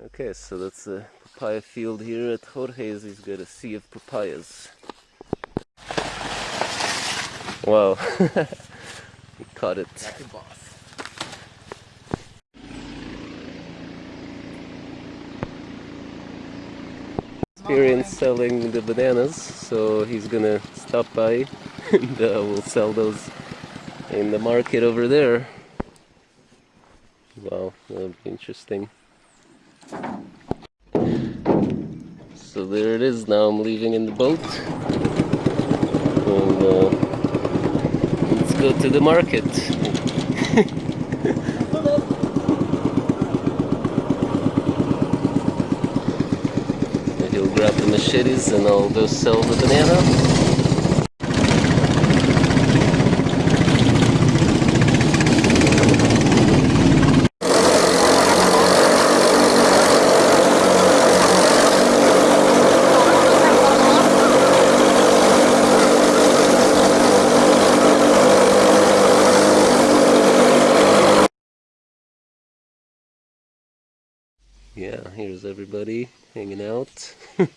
Okay, so that's the papaya field here at Jorge's. He's got a sea of papayas. Wow, he caught it. Experience selling the bananas, so he's gonna stop by and uh, we'll sell those in the market over there. Wow, that'll be interesting. So there it is. Now I'm leaving in the boat. And, uh, let's go to the market. He'll grab the machetes and I'll go sell the banana. yeah, here's everybody hanging out.